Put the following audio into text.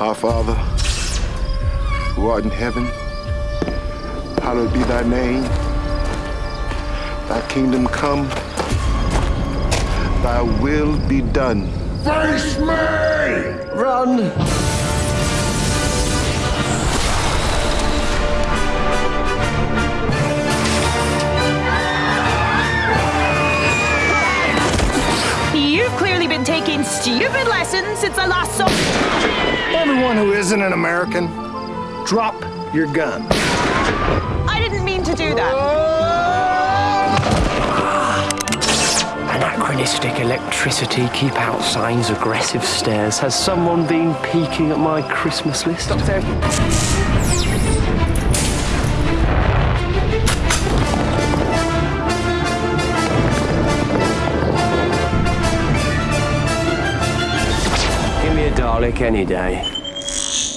Our Father, who art in heaven, hallowed be thy name. Thy kingdom come, thy will be done. Face me! Run! You've clearly been taking stupid lessons since I last saw. Everyone who isn't an American, drop your gun. I didn't mean to do that. Ah. Anachronistic electricity, keep out signs, aggressive stares. Has someone been peeking at my Christmas list upstairs? Give me a Dalek any day. Thank you.